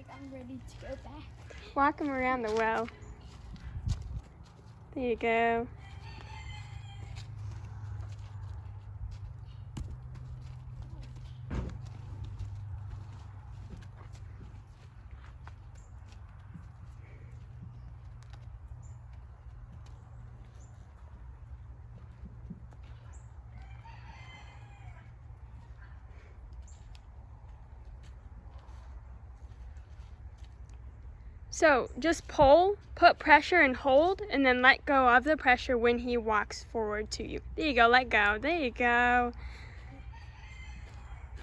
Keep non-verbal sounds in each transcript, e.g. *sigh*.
like I'm ready to go back. Walk him around the well. There you go. So just pull, put pressure and hold, and then let go of the pressure when he walks forward to you. There you go, let go. There you go.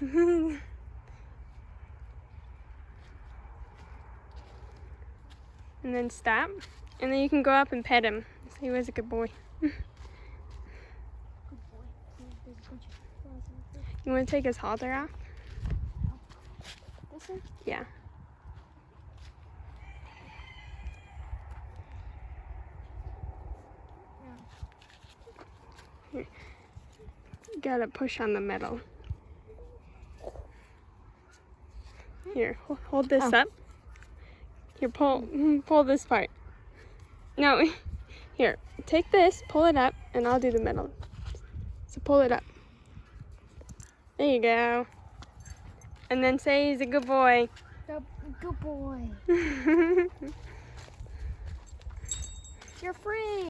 *laughs* and then stop. And then you can go up and pet him. So he was a good boy. Good boy. There's *laughs* a bunch of flies out there. You want to take his halter off? Yeah. You gotta push on the metal. Here, hold this Oh. up. Here, pull, *laughs* pull this part. No, *laughs* here, take this, pull it up, and I'll do the metal. So pull it up. There you go. And then say he's a good boy. Good, good boy. *laughs* You're free.